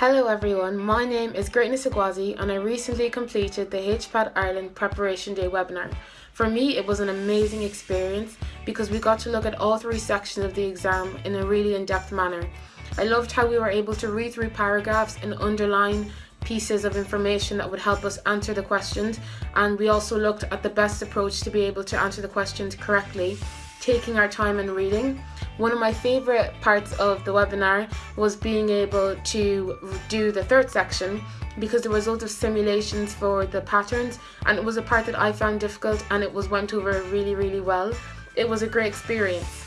Hello everyone, my name is Greatness Agwazi and I recently completed the HPAT Ireland Preparation Day webinar. For me it was an amazing experience because we got to look at all three sections of the exam in a really in-depth manner. I loved how we were able to read through paragraphs and underline pieces of information that would help us answer the questions and we also looked at the best approach to be able to answer the questions correctly, taking our time and reading. One of my favourite parts of the webinar was being able to do the third section because there the result of simulations for the patterns and it was a part that I found difficult and it was went over really really well. It was a great experience.